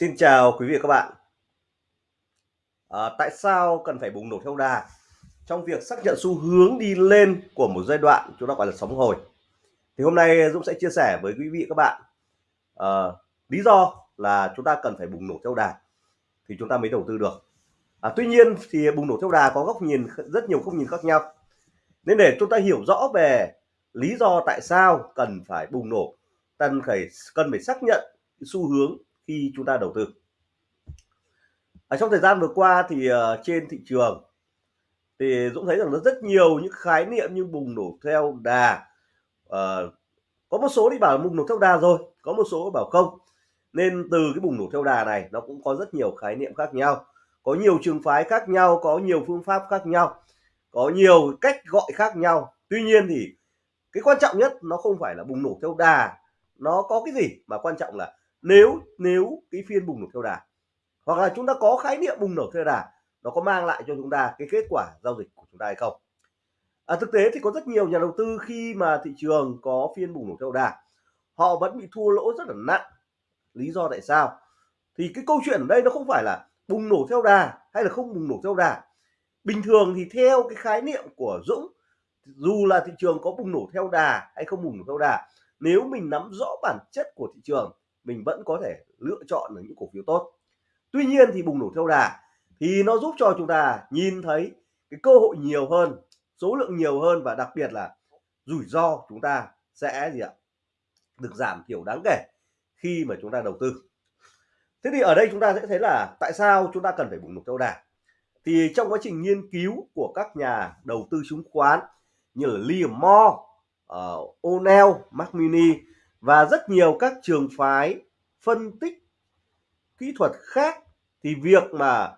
Xin chào quý vị và các bạn. À, tại sao cần phải bùng nổ theo đà trong việc xác nhận xu hướng đi lên của một giai đoạn chúng ta gọi là sóng hồi? Thì hôm nay Dũng sẽ chia sẻ với quý vị và các bạn à, lý do là chúng ta cần phải bùng nổ theo đà thì chúng ta mới đầu tư được. À, tuy nhiên thì bùng nổ theo đà có góc nhìn rất nhiều góc nhìn khác nhau. Nên để chúng ta hiểu rõ về lý do tại sao cần phải bùng nổ, cần phải cần phải xác nhận xu hướng khi chúng ta đầu tư. Ở trong thời gian vừa qua thì uh, trên thị trường thì Dũng thấy rằng nó rất nhiều những khái niệm như bùng nổ theo đà uh, có một số đi bảo bùng nổ theo đà rồi có một số bảo không. Nên từ cái bùng nổ theo đà này nó cũng có rất nhiều khái niệm khác nhau có nhiều trường phái khác nhau có nhiều phương pháp khác nhau có nhiều cách gọi khác nhau. Tuy nhiên thì cái quan trọng nhất nó không phải là bùng nổ theo đà nó có cái gì mà quan trọng là nếu nếu cái phiên bùng nổ theo đà hoặc là chúng ta có khái niệm bùng nổ theo đà nó có mang lại cho chúng ta cái kết quả giao dịch của chúng ta hay không? À, thực tế thì có rất nhiều nhà đầu tư khi mà thị trường có phiên bùng nổ theo đà họ vẫn bị thua lỗ rất là nặng. Lý do tại sao? Thì cái câu chuyện ở đây nó không phải là bùng nổ theo đà hay là không bùng nổ theo đà. Bình thường thì theo cái khái niệm của Dũng dù là thị trường có bùng nổ theo đà hay không bùng nổ theo đà nếu mình nắm rõ bản chất của thị trường mình vẫn có thể lựa chọn được những cổ phiếu tốt. Tuy nhiên thì bùng nổ theo đà thì nó giúp cho chúng ta nhìn thấy cái cơ hội nhiều hơn số lượng nhiều hơn và đặc biệt là rủi ro chúng ta sẽ gì ạ? Được giảm thiểu đáng kể khi mà chúng ta đầu tư. Thế thì ở đây chúng ta sẽ thấy là tại sao chúng ta cần phải bùng nổ theo đà? Thì trong quá trình nghiên cứu của các nhà đầu tư chứng khoán như là Liam Moore, uh, O'Neill, Mac Mini và rất nhiều các trường phái phân tích kỹ thuật khác thì việc mà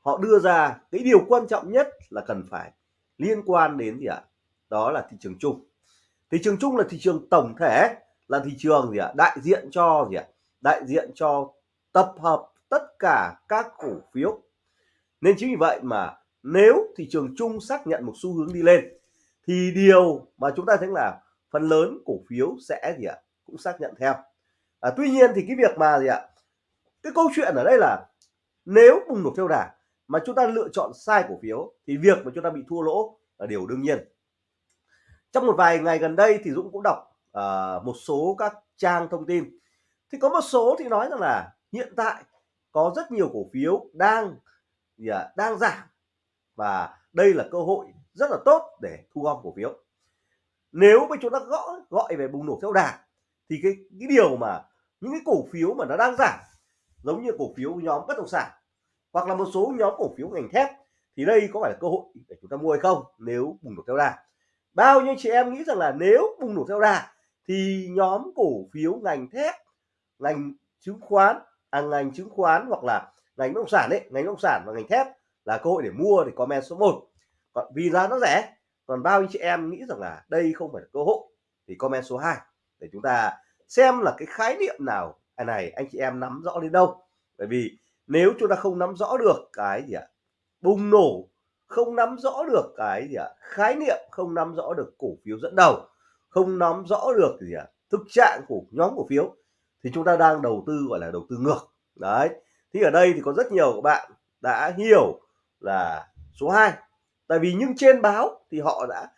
họ đưa ra, cái điều quan trọng nhất là cần phải liên quan đến gì ạ? Đó là thị trường chung. Thị trường chung là thị trường tổng thể, là thị trường gì ạ? Đại diện cho gì ạ? Đại diện cho tập hợp tất cả các cổ phiếu. Nên chính vì vậy mà nếu thị trường chung xác nhận một xu hướng đi lên, thì điều mà chúng ta thấy là phần lớn cổ phiếu sẽ gì ạ? Cũng xác nhận theo. À, tuy nhiên thì cái việc mà gì ạ? Cái câu chuyện ở đây là nếu bùng nổ theo đà mà chúng ta lựa chọn sai cổ phiếu thì việc mà chúng ta bị thua lỗ là điều đương nhiên. Trong một vài ngày gần đây thì Dũng cũng đọc uh, một số các trang thông tin. Thì có một số thì nói rằng là hiện tại có rất nhiều cổ phiếu đang gì à, đang giảm và đây là cơ hội rất là tốt để thu gom cổ phiếu nếu mà chúng ta gõ gọi về bùng nổ theo đà thì cái cái điều mà những cái cổ phiếu mà nó đang giảm giống như cổ phiếu nhóm bất động sản hoặc là một số nhóm cổ phiếu ngành thép thì đây có phải là cơ hội để chúng ta mua hay không nếu bùng nổ theo đà? Bao nhiêu chị em nghĩ rằng là nếu bùng nổ theo đà thì nhóm cổ phiếu ngành thép ngành chứng khoán à, ngành chứng khoán hoặc là ngành bất động sản đấy ngành bất động sản và ngành thép là cơ hội để mua thì comment số 1 còn vì giá nó rẻ còn bao nhiêu chị em nghĩ rằng là đây không phải là cơ hội? Thì comment số 2 để chúng ta xem là cái khái niệm nào này anh chị em nắm rõ đến đâu. Bởi vì nếu chúng ta không nắm rõ được cái gì ạ? Bùng nổ, không nắm rõ được cái gì ạ? Khái niệm không nắm rõ được cổ phiếu dẫn đầu, không nắm rõ được gì ạ? Thực trạng của nhóm cổ phiếu, thì chúng ta đang đầu tư, gọi là đầu tư ngược. Đấy, thì ở đây thì có rất nhiều các bạn đã hiểu là số 2 tại vì nhưng trên báo thì họ đã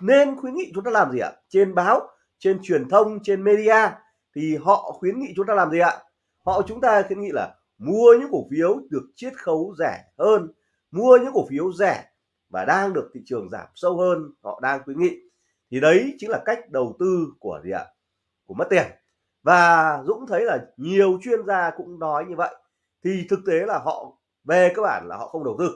nên khuyến nghị chúng ta làm gì ạ? Trên báo, trên truyền thông, trên media thì họ khuyến nghị chúng ta làm gì ạ? Họ, chúng ta khuyến nghị là mua những cổ phiếu được chiết khấu rẻ hơn, mua những cổ phiếu rẻ và đang được thị trường giảm sâu hơn, họ đang khuyến nghị. Thì đấy chính là cách đầu tư của gì ạ? Của mất tiền. Và Dũng thấy là nhiều chuyên gia cũng nói như vậy. Thì thực tế là họ, về cơ bản là họ không đầu tư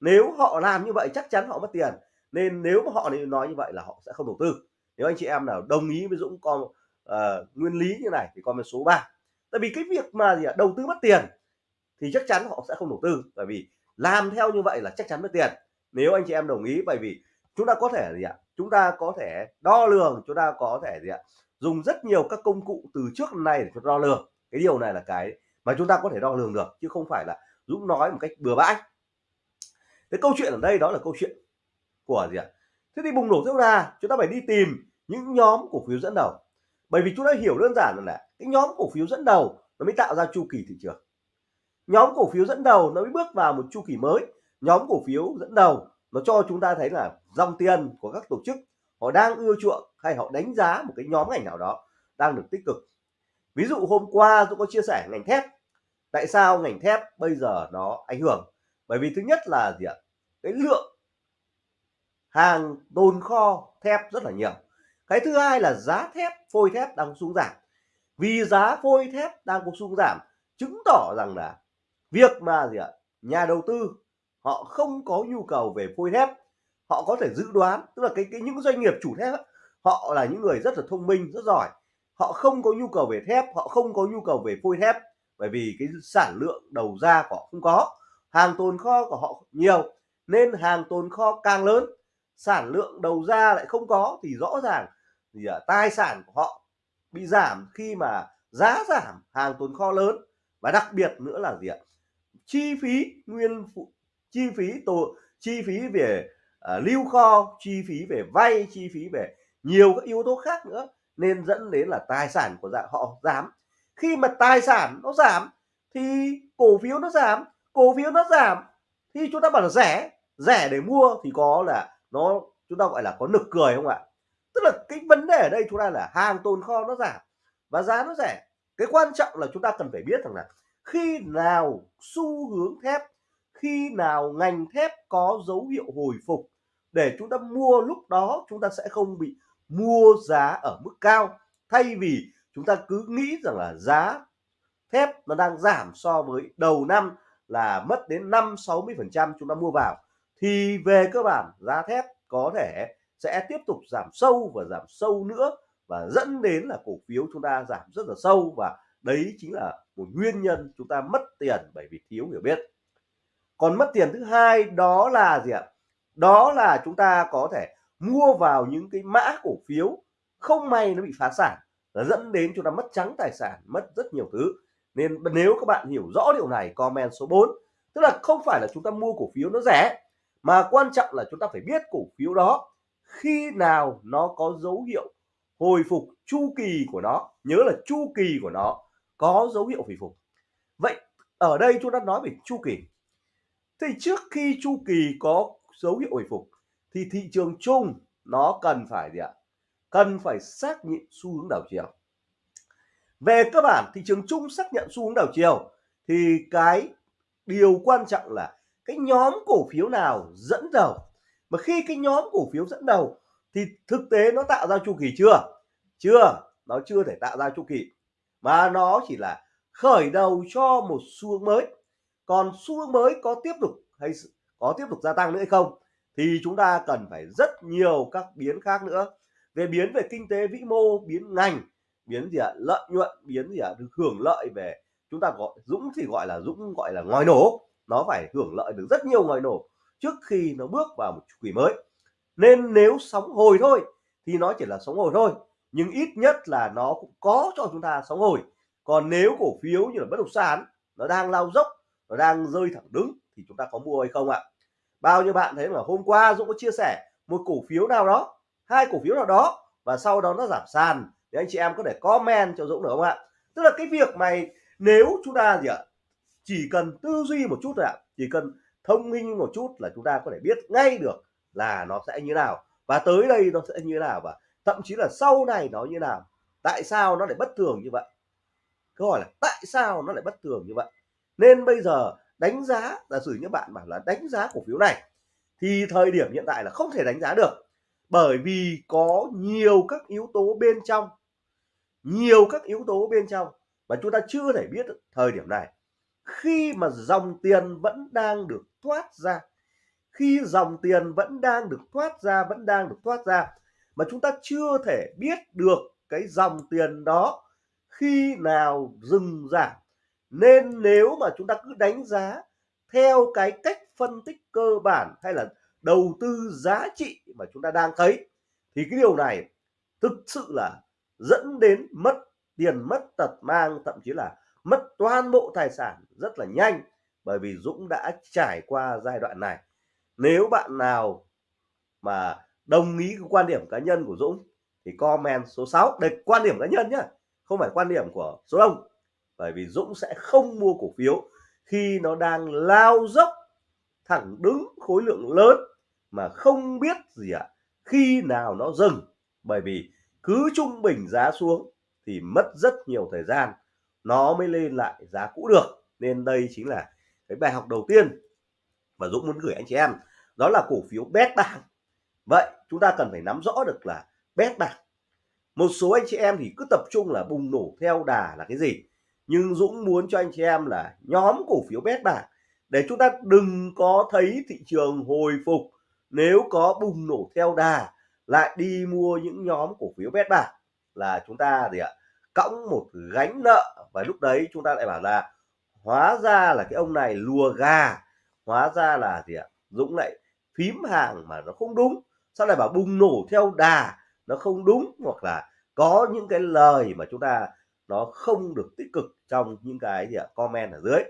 nếu họ làm như vậy chắc chắn họ mất tiền. Nên nếu mà họ nói như vậy là họ sẽ không đầu tư. Nếu anh chị em nào đồng ý với Dũng con uh, nguyên lý như này thì comment số 3 tại vì cái việc mà gì ạ? Đầu tư mất tiền thì chắc chắn họ sẽ không đầu tư. Bởi vì làm theo như vậy là chắc chắn mất tiền. Nếu anh chị em đồng ý bởi vì chúng ta có thể gì ạ? Chúng ta có thể đo lường chúng ta có thể gì ạ? Dùng rất nhiều các công cụ từ trước đến nay để cho đo lường. Cái điều này là cái mà chúng ta có thể đo lường được chứ không phải là Dũng nói một cách bừa bãi cái câu chuyện ở đây đó là câu chuyện của gì ạ? Thế thì bùng nổ rất ra, chúng ta phải đi tìm những nhóm cổ phiếu dẫn đầu. Bởi vì chúng ta hiểu đơn giản là cái nhóm cổ phiếu dẫn đầu nó mới tạo ra chu kỳ thị trường. Nhóm cổ phiếu dẫn đầu nó mới bước vào một chu kỳ mới. Nhóm cổ phiếu dẫn đầu nó cho chúng ta thấy là dòng tiền của các tổ chức họ đang ưa chuộng hay họ đánh giá một cái nhóm ngành nào đó đang được tích cực. Ví dụ hôm qua tôi có chia sẻ ngành thép. Tại sao ngành thép bây giờ nó ảnh hưởng? Bởi vì thứ nhất là gì ạ? Cái lượng hàng tồn kho thép rất là nhiều. Cái thứ hai là giá thép phôi thép đang xuống giảm. Vì giá phôi thép đang có xuống giảm chứng tỏ rằng là việc mà gì ạ? Nhà đầu tư họ không có nhu cầu về phôi thép. Họ có thể dự đoán tức là cái, cái những doanh nghiệp chủ thép họ là những người rất là thông minh rất giỏi. Họ không có nhu cầu về thép họ không có nhu cầu về phôi thép bởi vì cái sản lượng đầu ra của họ không có hàng tồn kho của họ nhiều nên hàng tồn kho càng lớn sản lượng đầu ra lại không có thì rõ ràng thì à, tài sản của họ bị giảm khi mà giá giảm hàng tồn kho lớn. Và đặc biệt nữa là gì ạ? Chi phí nguyên phụ chi phí tổ chi phí về uh, lưu kho chi phí về vay chi phí về nhiều các yếu tố khác nữa nên dẫn đến là tài sản của dạng họ giảm. Khi mà tài sản nó giảm thì cổ phiếu nó giảm cổ phiếu nó giảm thì chúng ta bảo là rẻ rẻ để mua thì có là nó, chúng ta gọi là có nực cười không ạ? Tức là cái vấn đề ở đây chúng ta là hàng tồn kho nó giảm và giá nó rẻ. Cái quan trọng là chúng ta cần phải biết rằng là khi nào xu hướng thép, khi nào ngành thép có dấu hiệu hồi phục để chúng ta mua lúc đó chúng ta sẽ không bị mua giá ở mức cao. Thay vì chúng ta cứ nghĩ rằng là giá thép nó đang giảm so với đầu năm là mất đến 5 60 phần trăm chúng ta mua vào, thì về cơ bản giá thép có thể sẽ tiếp tục giảm sâu và giảm sâu nữa và dẫn đến là cổ phiếu chúng ta giảm rất là sâu và đấy chính là một nguyên nhân chúng ta mất tiền bởi vì thiếu hiểu biết. Còn mất tiền thứ hai đó là gì ạ? Đó là chúng ta có thể mua vào những cái mã cổ phiếu không may nó bị phá sản là dẫn đến chúng ta mất trắng tài sản, mất rất nhiều thứ nên nếu các bạn hiểu rõ điều này, comment số 4 tức là không phải là chúng ta mua cổ phiếu nó rẻ, mà quan trọng là chúng ta phải biết cổ phiếu đó khi nào nó có dấu hiệu hồi phục chu kỳ của nó. Nhớ là chu kỳ của nó có dấu hiệu hồi phục. Vậy ở đây chúng ta nói về chu kỳ. Thì trước khi chu kỳ có dấu hiệu hồi phục, thì thị trường chung nó cần phải gì ạ? Cần phải xác nhận xu hướng đảo chiều về cơ bản, thị trường chung xác nhận xu hướng đảo chiều. Thì cái điều quan trọng là cái nhóm cổ phiếu nào dẫn đầu. Mà khi cái nhóm cổ phiếu dẫn đầu, thì thực tế nó tạo ra chu kỳ chưa? Chưa, nó chưa thể tạo ra chu kỳ. Mà nó chỉ là khởi đầu cho một xu hướng mới. Còn xu hướng mới có tiếp tục hay có tiếp tục gia tăng nữa hay không? Thì chúng ta cần phải rất nhiều các biến khác nữa. Về biến về kinh tế vĩ mô, biến ngành biến gì ạ? Lợi nhuận biến gì ạ? Được hưởng lợi về, chúng ta gọi, dũng thì gọi là dũng, gọi là ngòi nổ. Nó phải hưởng lợi được rất nhiều ngòi nổ trước khi nó bước vào một chu kỳ mới. Nên nếu sóng hồi thôi, thì nó chỉ là sóng hồi thôi, nhưng ít nhất là nó cũng có cho chúng ta sóng hồi. Còn nếu cổ phiếu như là bất động sản, nó đang lao dốc, nó đang rơi thẳng đứng, thì chúng ta có mua hay không ạ? Bao nhiêu bạn thấy mà hôm qua Dũng có chia sẻ, một cổ phiếu nào đó, hai cổ phiếu nào đó, và sau đó nó giảm sàn để anh chị em có thể comment cho Dũng được không ạ? Tức là cái việc này nếu chúng ta gì ạ? Chỉ cần tư duy một chút thôi ạ. Chỉ cần thông minh một chút là chúng ta có thể biết ngay được là nó sẽ như nào. Và tới đây nó sẽ như nào và thậm chí là sau này nó như nào. Tại sao nó lại bất thường như vậy? Câu hỏi là tại sao nó lại bất thường như vậy? Nên bây giờ đánh giá là sử như bạn bảo là đánh giá cổ phiếu này, thì thời điểm hiện tại là không thể đánh giá được bởi vì có nhiều các yếu tố bên trong. Nhiều các yếu tố bên trong. Mà chúng ta chưa thể biết thời điểm này. Khi mà dòng tiền vẫn đang được thoát ra, khi dòng tiền vẫn đang được thoát ra, vẫn đang được thoát ra, mà chúng ta chưa thể biết được cái dòng tiền đó khi nào dừng giảm nên nếu mà chúng ta cứ đánh giá theo cái cách phân tích cơ bản hay là đầu tư giá trị mà chúng ta đang thấy, thì cái điều này thực sự là dẫn đến mất tiền, mất tật mang, thậm chí là mất toàn bộ tài sản rất là nhanh bởi vì Dũng đã trải qua giai đoạn này. Nếu bạn nào mà đồng ý cái quan điểm cá nhân của Dũng, thì comment số 6 đây, quan điểm cá nhân nhá, không phải quan điểm của số đông. Bởi vì Dũng sẽ không mua cổ phiếu khi nó đang lao dốc thẳng đứng khối lượng lớn mà không biết gì ạ à, khi nào nó dừng. Bởi vì cứ trung bình giá xuống thì mất rất nhiều thời gian nó mới lên lại giá cũ được. Nên đây chính là cái bài học đầu tiên mà Dũng muốn gửi anh chị em đó là cổ phiếu bét bảng vậy chúng ta cần phải nắm rõ được là bét bảng một số anh chị em thì cứ tập trung là bùng nổ theo đà là cái gì. Nhưng Dũng muốn cho anh chị em là nhóm cổ phiếu bét bảng để chúng ta đừng có thấy thị trường hồi phục, nếu có bùng nổ theo đà, lại đi mua những nhóm cổ phiếu bét bạc là chúng ta gì ạ, cõng một gánh nợ. Và lúc đấy chúng ta lại bảo là, hóa ra là cái ông này lùa gà, hóa ra là gì ạ, Dũng lại phím hàng mà nó không đúng. Sao lại bảo bùng nổ theo đà, nó không đúng, hoặc là có những cái lời mà chúng ta, nó không được tích cực trong những cái gì ạ, comment ở dưới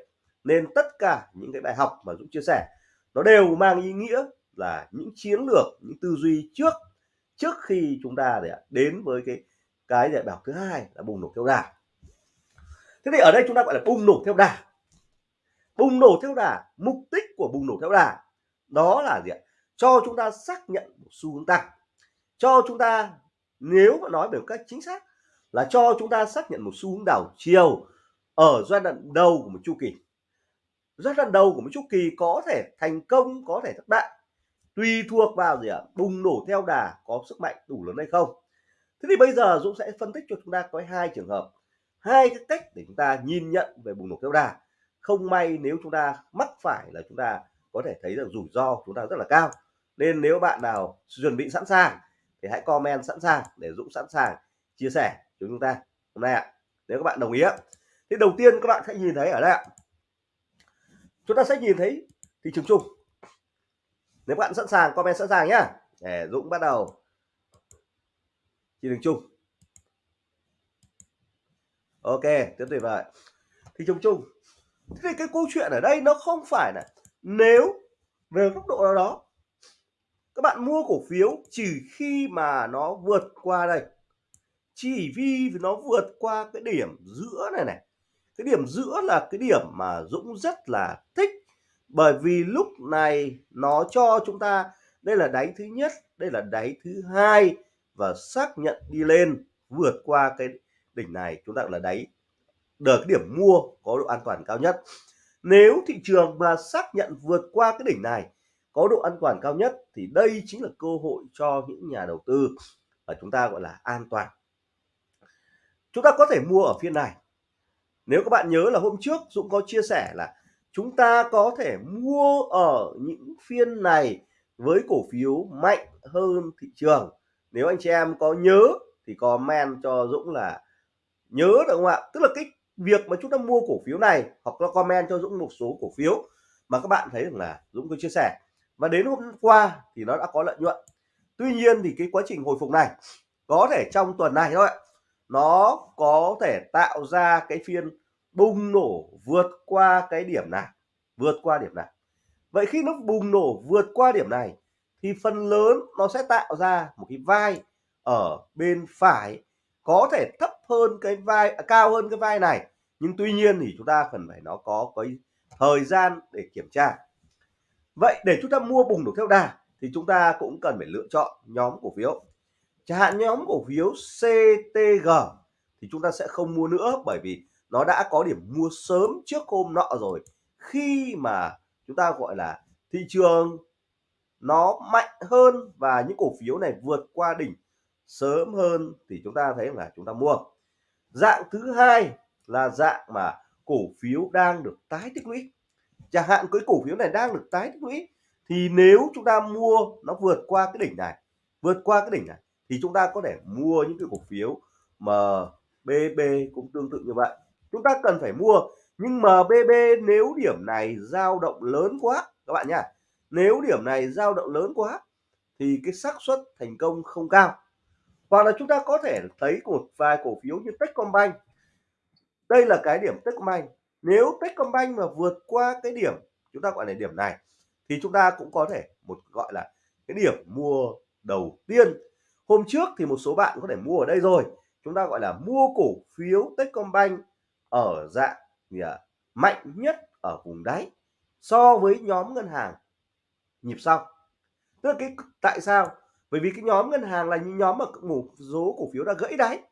nên tất cả những cái bài học mà Dũng chia sẻ. Nó đều mang ý nghĩa là những chiến lược, những tư duy trước trước khi chúng ta để đến với cái cái giải bảo thứ hai là bùng nổ theo đà. Thế thì ở đây chúng ta gọi là bùng nổ theo đà. Bùng nổ theo đà, mục đích của bùng nổ theo đà đó là gì ạ? Cho chúng ta xác nhận một xu hướng tăng. Cho chúng ta, nếu mà nói về một cách chính xác là cho chúng ta xác nhận một xu hướng đảo chiều ở giai đoạn đầu của một chu kỳ giai đoạn đầu của một chu kỳ có thể thành công, có thể thất bại. Tùy thuộc vào gì ạ? Bùng nổ theo đà có sức mạnh đủ lớn hay không? Thế thì bây giờ dũng sẽ phân tích cho chúng ta có hai trường hợp, hai cái cách để chúng ta nhìn nhận về bùng nổ theo đà. Không may nếu chúng ta mắc phải là chúng ta có thể thấy được rủi ro chúng ta rất là cao. Nên nếu bạn nào chuẩn bị sẵn sàng thì hãy comment sẵn sàng để Dũng sẵn sàng chia sẻ cho chúng ta hôm nay ạ. Nếu các bạn đồng ý ạ. Thì đầu tiên các bạn sẽ nhìn thấy ở đây ạ chúng ta sẽ nhìn thấy thị trường chung. Nếu bạn sẵn sàng, comment sẵn sàng nhá. Để Dũng bắt đầu. Thị trường chung. Ok, tiếp tuyệt vời thị trường chung. Thế thì cái câu chuyện ở đây nó không phải là nếu về góc độ nào đó, các bạn mua cổ phiếu chỉ khi mà nó vượt qua đây. Chỉ vì nó vượt qua cái điểm giữa này này cái điểm giữa là cái điểm mà Dũng rất là thích. Bởi vì lúc này nó cho chúng ta, đây là đáy thứ nhất, đây là đáy thứ hai và xác nhận đi lên, vượt qua cái đỉnh này, chúng ta là đáy. Được cái điểm mua có độ an toàn cao nhất. Nếu thị trường mà xác nhận vượt qua cái đỉnh này có độ an toàn cao nhất thì đây chính là cơ hội cho những nhà đầu tư và chúng ta gọi là an toàn. Chúng ta có thể mua ở phiên này nếu các bạn nhớ là hôm trước Dũng có chia sẻ là chúng ta có thể mua ở những phiên này với cổ phiếu mạnh hơn thị trường. Nếu anh chị em có nhớ thì comment cho Dũng là nhớ được không ạ? Tức là cái việc mà chúng ta mua cổ phiếu này hoặc là comment cho Dũng một số cổ phiếu mà các bạn thấy rằng là Dũng có chia sẻ. Và đến hôm qua thì nó đã có lợi nhuận. Tuy nhiên thì cái quá trình hồi phục này có thể trong tuần này thôi nó có thể tạo ra cái phiên bùng nổ vượt qua cái điểm này vượt qua điểm này. Vậy khi nó bùng nổ vượt qua điểm này thì phần lớn nó sẽ tạo ra một cái vai ở bên phải có thể thấp hơn cái vai à, cao hơn cái vai này. Nhưng tuy nhiên thì chúng ta cần phải nó có cái thời gian để kiểm tra. Vậy để chúng ta mua bùng nổ theo đà thì chúng ta cũng cần phải lựa chọn nhóm cổ phiếu chẳng hạn nhóm cổ phiếu CTG thì chúng ta sẽ không mua nữa bởi vì nó đã có điểm mua sớm trước hôm nọ rồi. Khi mà chúng ta gọi là thị trường nó mạnh hơn và những cổ phiếu này vượt qua đỉnh sớm hơn thì chúng ta thấy là chúng ta mua. Dạng thứ hai là dạng mà cổ phiếu đang được tái tích lũy. Chẳng hạn cái cổ phiếu này đang được tái tích lũy thì nếu chúng ta mua nó vượt qua cái đỉnh này, vượt qua cái đỉnh này thì chúng ta có thể mua những cái cổ phiếu MBB cũng tương tự như vậy. Chúng ta cần phải mua, nhưng MBB nếu điểm này dao động lớn quá, các bạn nhá. Nếu điểm này dao động lớn quá thì cái xác suất thành công không cao. Hoặc là chúng ta có thể thấy một vài cổ phiếu như Techcombank. Đây là cái điểm Techcombank. Nếu Techcombank mà vượt qua cái điểm, chúng ta gọi là điểm này, thì chúng ta cũng có thể một gọi là cái điểm mua đầu tiên hôm trước thì một số bạn có thể mua ở đây rồi. Chúng ta gọi là mua cổ phiếu Techcombank ở dạng gì à, mạnh nhất ở vùng đáy so với nhóm ngân hàng nhịp sau. Tức là cái tại sao? Bởi vì cái nhóm ngân hàng là những nhóm mà một số cổ phiếu đã gãy đáy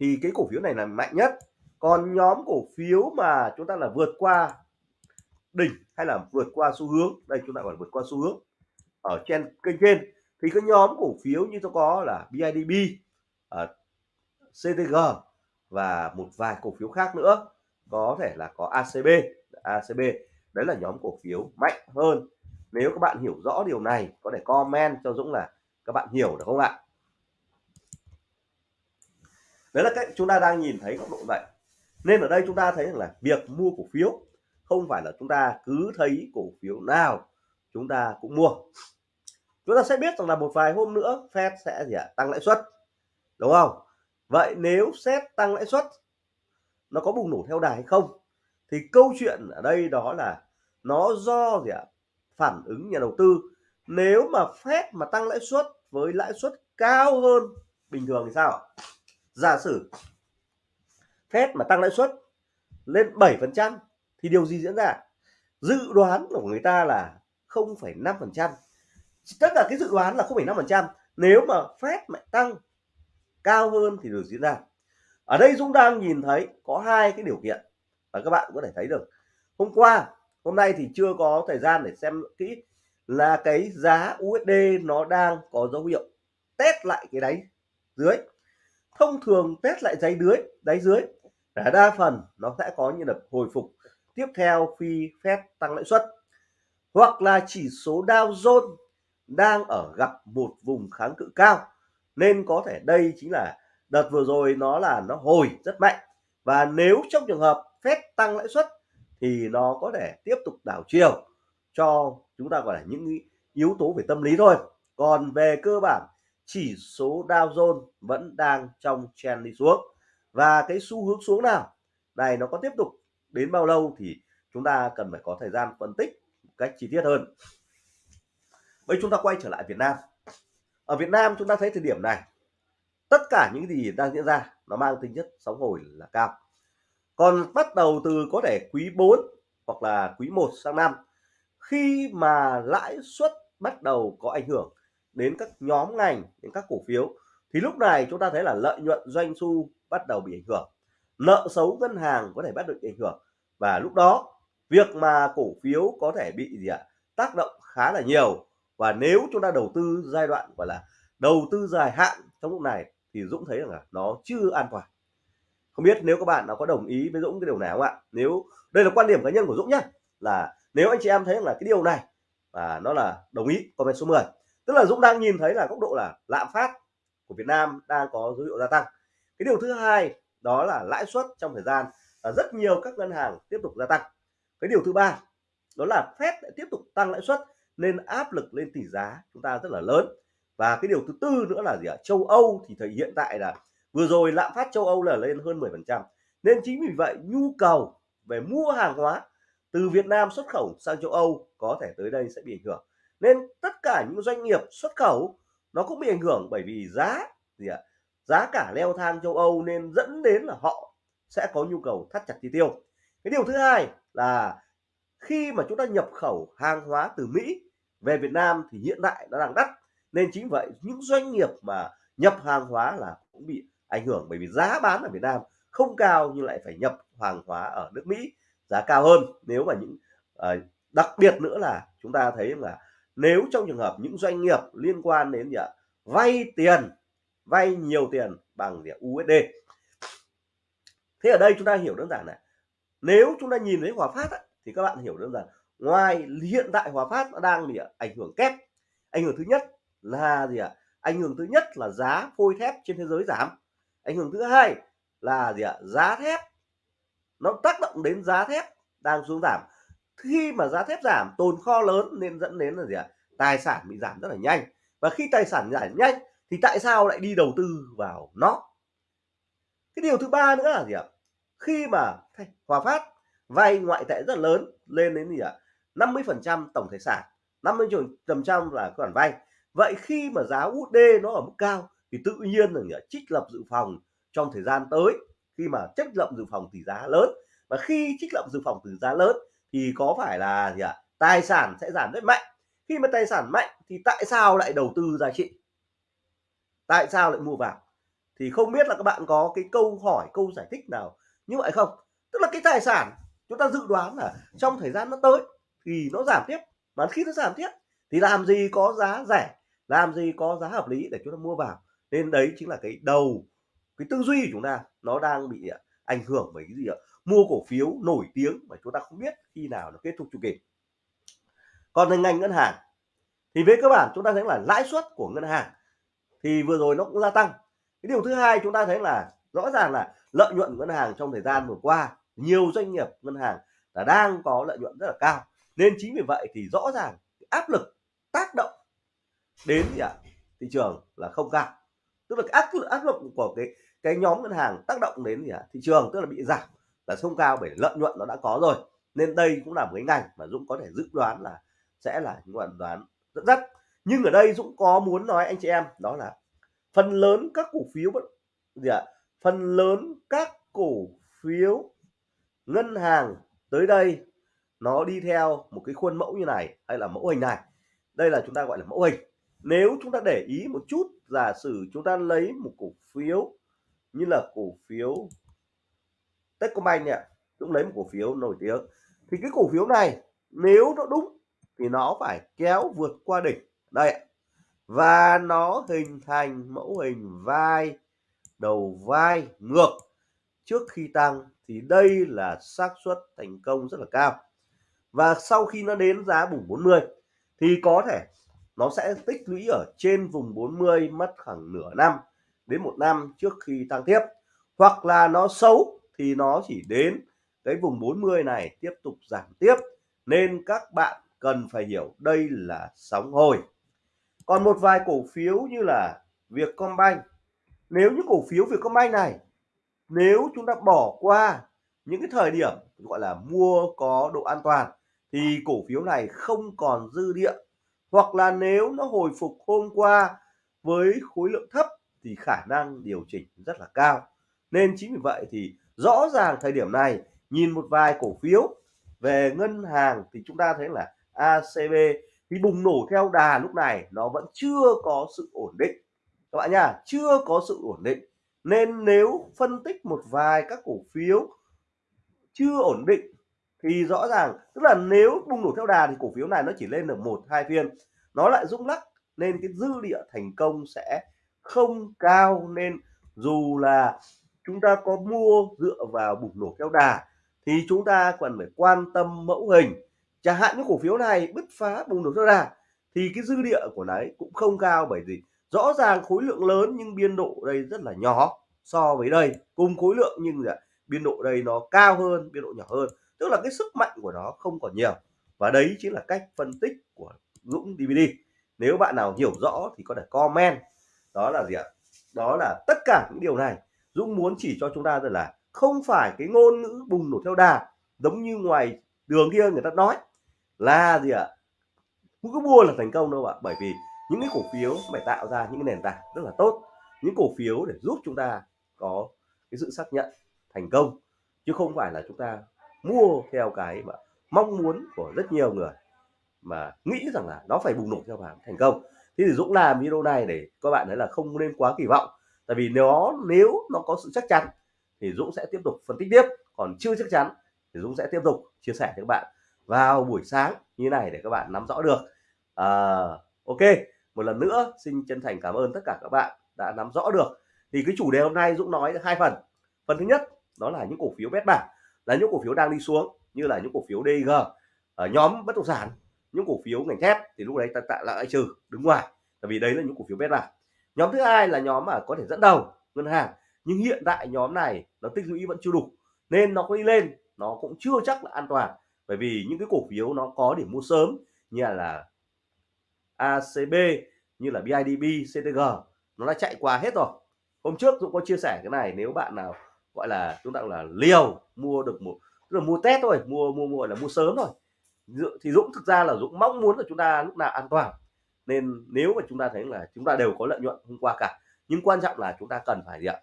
thì cái cổ phiếu này là mạnh nhất. Còn nhóm cổ phiếu mà chúng ta là vượt qua đỉnh hay là vượt qua xu hướng đây chúng ta gọi là vượt qua xu hướng ở trên kênh trên thì cái nhóm cổ phiếu như tôi có là BIDB uh, ờ, CTG và một vài cổ phiếu khác nữa. Có thể là có ACB ACB đấy là nhóm cổ phiếu mạnh hơn. Nếu các bạn hiểu rõ điều này có thể comment cho Dũng là các bạn hiểu được không ạ? Đấy là cách chúng ta đang nhìn thấy góc độ vậy. Nên ở đây chúng ta thấy rằng là việc mua cổ phiếu không phải là chúng ta cứ thấy cổ phiếu nào chúng ta cũng mua chúng ta sẽ biết rằng là một vài hôm nữa Fed sẽ gì ạ? Tăng lãi suất đúng không? Vậy nếu Fed tăng lãi suất nó có bùng nổ theo đà hay không? Thì câu chuyện ở đây đó là nó do gì ạ? Phản ứng nhà đầu tư. Nếu mà Fed mà tăng lãi suất với lãi suất cao hơn bình thường thì sao giả sử Fed mà tăng lãi suất lên 7% thì điều gì diễn ra? Dự đoán của người ta là 0,5% tất cả cái dự đoán là 0,5% nếu mà Fed mà tăng cao hơn thì được diễn ra. Ở đây Dũng đang nhìn thấy có hai cái điều kiện và các bạn có thể thấy được. Hôm qua hôm nay thì chưa có thời gian để xem kỹ là cái giá USD nó đang có dấu hiệu test lại cái đáy dưới. Thông thường test lại đáy dưới đáy dưới là đa phần nó sẽ có như là hồi phục tiếp theo khi Fed tăng lãi suất. Hoặc là chỉ số Dow Jones đang ở gặp một vùng kháng cự cao. Nên có thể đây chính là đợt vừa rồi nó là nó hồi rất mạnh. Và nếu trong trường hợp phép tăng lãi suất thì nó có thể tiếp tục đảo chiều cho chúng ta gọi là những yếu tố về tâm lý thôi. Còn về cơ bản, chỉ số Dow Jones vẫn đang trong trend đi xuống. Và cái xu hướng xuống nào? Này, nó có tiếp tục đến bao lâu thì chúng ta cần phải có thời gian phân tích một cách chi tiết hơn bây chúng ta quay trở lại Việt Nam. Ở Việt Nam chúng ta thấy thời điểm này, tất cả những gì đang diễn ra nó mang tính chất sóng hồi là cao. Còn bắt đầu từ có thể quý 4 hoặc là quý 1 sang năm, khi mà lãi suất bắt đầu có ảnh hưởng đến các nhóm ngành, đến các cổ phiếu, thì lúc này chúng ta thấy là lợi nhuận doanh thu bắt đầu bị ảnh hưởng, nợ xấu ngân hàng có thể bắt đầu bị ảnh hưởng. Và lúc đó, việc mà cổ phiếu có thể bị gì ạ? Tác động khá là nhiều và nếu chúng ta đầu tư giai đoạn, gọi là đầu tư dài hạn trong lúc này, thì Dũng thấy rằng là nó chưa an toàn. Không biết nếu các bạn nào có đồng ý với Dũng cái điều này không ạ? Nếu, đây là quan điểm cá nhân của Dũng nhá, là nếu anh chị em thấy là cái điều này và nó là đồng ý, comment số 10 tức là Dũng đang nhìn thấy là góc độ là lạm phát của Việt Nam đang có dấu hiệu gia tăng. Cái điều thứ hai, đó là lãi suất trong thời gian là rất nhiều các ngân hàng tiếp tục gia tăng. Cái điều thứ ba, đó là Fed lại tiếp tục tăng lãi suất nên áp lực, lên tỷ giá chúng ta rất là lớn. Và cái điều thứ tư nữa là gì ạ? Châu Âu thì thời hiện tại là vừa rồi lạm phát châu Âu là lên hơn 10 phần trăm. Nên chính vì vậy, nhu cầu về mua hàng hóa từ Việt Nam xuất khẩu sang châu Âu có thể tới đây sẽ bị ảnh hưởng. Nên tất cả những doanh nghiệp xuất khẩu nó cũng bị ảnh hưởng bởi vì giá gì ạ? Giá cả leo thang châu Âu nên dẫn đến là họ sẽ có nhu cầu thắt chặt chi tiêu. Cái điều thứ hai là khi mà chúng ta nhập khẩu hàng hóa từ Mỹ về Việt Nam thì hiện tại nó đang đắt nên chính vậy những doanh nghiệp mà nhập hàng hóa là cũng bị ảnh hưởng bởi vì giá bán ở Việt Nam không cao nhưng lại phải nhập hàng hóa ở nước Mỹ giá cao hơn. Nếu mà những uh, đặc biệt nữa là chúng ta thấy là nếu trong trường hợp những doanh nghiệp liên quan đến gì ạ? Vay tiền vay nhiều tiền bằng gì USD thế ở đây chúng ta hiểu đơn giản này nếu chúng ta nhìn thấy Hòa Phát thì các bạn hiểu đơn giản ngoài hiện tại Hòa Phát nó đang bị ảnh hưởng kép. Ảnh hưởng thứ nhất là gì ạ? Ảnh hưởng thứ nhất là giá phôi thép trên thế giới giảm. Ảnh hưởng thứ hai là gì ạ? Giá thép nó tác động đến giá thép đang xuống giảm. Khi mà giá thép giảm, tồn kho lớn nên dẫn đến là gì ạ? Tài sản bị giảm rất là nhanh. Và khi tài sản giảm nhanh thì tại sao lại đi đầu tư vào nó? Cái điều thứ ba nữa là gì ạ? Khi mà Hòa Phát vay ngoại tệ rất lớn lên đến gì ạ? 50 phần trăm tổng tài sản 50 phần trăm là khoản vay. Vậy khi mà giá USD nó ở mức cao thì tự nhiên là trích lập dự phòng trong thời gian tới. Khi mà trích lập dự phòng tỷ giá lớn. Và khi trích lập dự phòng tỷ giá lớn thì có phải là gì ạ? Tài sản sẽ giảm rất mạnh. Khi mà tài sản mạnh thì tại sao lại đầu tư giá trị? Tại sao lại mua vào? Thì không biết là các bạn có cái câu hỏi, câu giải thích nào như vậy không? Tức là cái tài sản chúng ta dự đoán là trong thời gian nó tới thì nó giảm tiếp mà khi nó giảm tiếp. Thì làm gì có giá rẻ, làm gì có giá hợp lý để chúng ta mua vào. Nên đấy chính là cái đầu, cái tư duy của chúng ta, nó đang bị à, ảnh hưởng bởi cái gì ạ? Mua cổ phiếu nổi tiếng mà chúng ta không biết khi nào nó kết thúc chu kỳ. Còn ngành ngân hàng, thì về cơ bản chúng ta thấy là lãi suất của ngân hàng thì vừa rồi nó cũng gia tăng. Cái điều thứ hai chúng ta thấy là rõ ràng là lợi nhuận ngân hàng trong thời gian vừa qua, nhiều doanh nghiệp ngân hàng là đang có lợi nhuận rất là cao nên chính vì vậy thì rõ ràng áp lực, tác động đến gì ạ? Thị trường là không cao. Tức là cái áp lực áp lực của cái cái nhóm ngân hàng tác động đến gì ạ? Thị trường, tức là bị giảm là không cao bởi lợi nhuận nó đã có rồi. Nên đây cũng là một cái ngành mà Dũng có thể dự đoán là sẽ là những đoạn đoán dẫn dắt. Nhưng ở đây Dũng có muốn nói anh chị em, đó là phần lớn các cổ phiếu gì ạ? Phần lớn các cổ phiếu ngân hàng tới đây nó đi theo một cái khuôn mẫu như này, hay là mẫu hình này. Đây là chúng ta gọi là mẫu hình. Nếu chúng ta để ý một chút, giả sử chúng ta lấy một cổ phiếu như là cổ phiếu Techcombank nhỉ cũng lấy một cổ phiếu nổi tiếng, thì cái cổ phiếu này nếu nó đúng thì nó phải kéo vượt qua đỉnh. Đây và nó hình thành mẫu hình vai, đầu vai ngược trước khi tăng, thì đây là xác suất thành công rất là cao và sau khi nó đến giá vùng 40 thì có thể nó sẽ tích lũy ở trên vùng 40 mất khoảng nửa năm đến một năm trước khi tăng tiếp. Hoặc là nó xấu thì nó chỉ đến cái vùng 40 này tiếp tục giảm tiếp. Nên các bạn cần phải hiểu đây là sóng hồi. Còn một vài cổ phiếu như là Vietcombank. Nếu những cổ phiếu Vietcombank này, nếu chúng ta bỏ qua những cái thời điểm gọi là mua có độ an toàn thì cổ phiếu này không còn dư địa. Hoặc là nếu nó hồi phục hôm qua với khối lượng thấp thì khả năng điều chỉnh rất là cao. Nên chính vì vậy thì rõ ràng thời điểm này, nhìn một vài cổ phiếu về ngân hàng thì chúng ta thấy là ACB thì bùng nổ theo đà lúc này nó vẫn chưa có sự ổn định. Các bạn nha chưa có sự ổn định. Nên nếu phân tích một vài các cổ phiếu chưa ổn định thì rõ ràng, tức là nếu bùng nổ theo đà thì cổ phiếu này nó chỉ lên được một, hai phiên. Nó lại rung lắc nên cái dư địa thành công sẽ không cao nên dù là chúng ta có mua dựa vào bùng nổ theo đà thì chúng ta cần phải quan tâm mẫu hình. Chẳng hạn những cổ phiếu này bứt phá bùng nổ theo đà thì cái dư địa của nó cũng không cao bởi vì rõ ràng khối lượng lớn nhưng biên độ đây rất là nhỏ so với đây. Cùng khối lượng nhưng là biên độ đây nó cao hơn, biên độ nhỏ hơn tức là cái sức mạnh của nó không còn nhiều. Và đấy chính là cách phân tích của Dũng DVD nếu bạn nào hiểu rõ thì có thể comment. Đó là gì ạ? Đó là tất cả những điều này Dũng muốn chỉ cho chúng ta rằng là không phải cái ngôn ngữ bùng nổ theo đà giống như ngoài đường kia người ta nói là gì ạ? Không cứ mua là thành công đâu ạ. Bởi vì những cái cổ phiếu phải tạo ra những cái nền tảng rất là tốt, những cổ phiếu để giúp chúng ta có cái sự xác nhận thành công, chứ không phải là chúng ta mua theo cái mà mong muốn của rất nhiều người mà nghĩ rằng là nó phải bùng nổ theo bạn thành công. Thế thì Dũng làm video này để các bạn thấy là không nên quá kỳ vọng. Tại vì nó nếu nó có sự chắc chắn thì Dũng sẽ tiếp tục phân tích tiếp. Còn chưa chắc chắn thì Dũng sẽ tiếp tục chia sẻ với các bạn vào buổi sáng như này để các bạn nắm rõ được. À, ok một lần nữa xin chân thành cảm ơn tất cả các bạn đã nắm rõ được. Thì cái chủ đề hôm nay Dũng nói hai phần. Phần thứ nhất đó là những cổ phiếu bét bảng là những cổ phiếu đang đi xuống như là những cổ phiếu DG ở ờ, nhóm bất động sản những cổ phiếu ngành thép thì lúc đấy ta tạo lại trừ đứng ngoài tại vì đấy là những cổ phiếu bét bảng nhóm thứ hai là nhóm mà có thể dẫn đầu ngân hàng nhưng hiện tại nhóm này nó tích lũy vẫn chưa đủ nên nó có đi lên nó cũng chưa chắc là an toàn bởi vì những cái cổ phiếu nó có điểm mua sớm như là ACB như là BIDB, CTG nó đã chạy qua hết rồi. Hôm trước Dũng có chia sẻ cái này nếu bạn nào gọi là chúng ta gọi là liều mua được một, tức là mua test thôi, mua mua mua là mua sớm thôi. Thì Dũng thực ra là Dũng mong muốn là chúng ta lúc nào an toàn. Nên nếu mà chúng ta thấy là chúng ta đều có lợi nhuận hôm qua cả, nhưng quan trọng là chúng ta cần phải gì ạ?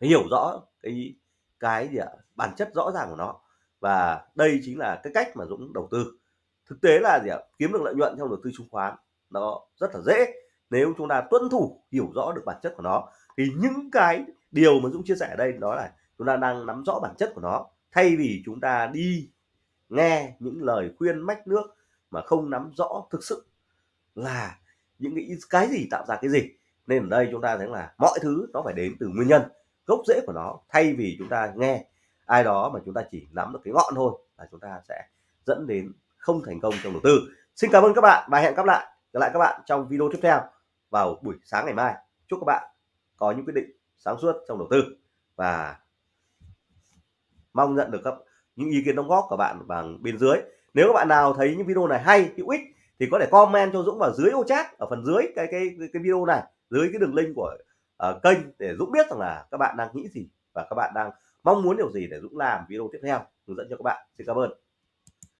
Phải hiểu rõ cái cái gì ạ? Bản chất rõ ràng của nó. Và đây chính là cái cách mà Dũng đầu tư. Thực tế là gì ạ? Kiếm được lợi nhuận trong đầu tư chứng khoán, nó rất là dễ. Nếu chúng ta tuân thủ, hiểu rõ được bản chất của nó, thì những cái điều mà Dũng chia sẻ ở đây đó là chúng ta đang nắm rõ bản chất của nó. Thay vì chúng ta đi nghe những lời khuyên mách nước mà không nắm rõ thực sự là những cái cái gì tạo ra cái gì, nên ở đây chúng ta thấy là mọi thứ nó phải đến từ nguyên nhân, gốc rễ của nó. Thay vì chúng ta nghe ai đó mà chúng ta chỉ nắm được cái ngọn thôi là chúng ta sẽ dẫn đến không thành công trong đầu tư. Xin cảm ơn các bạn và hẹn gặp lại gặp lại các bạn trong video tiếp theo vào buổi sáng ngày mai. Chúc các bạn có những quyết định sáng suốt trong đầu tư. Và mong nhận được các những ý kiến đóng góp của bạn bằng bên dưới. Nếu các bạn nào thấy những video này hay hữu ích thì có thể comment cho Dũng vào dưới ô chat ở phần dưới cái cái cái video này dưới cái đường link của uh, kênh để Dũng biết rằng là các bạn đang nghĩ gì và các bạn đang mong muốn điều gì để Dũng làm video tiếp theo hướng dẫn cho các bạn. Xin cảm ơn.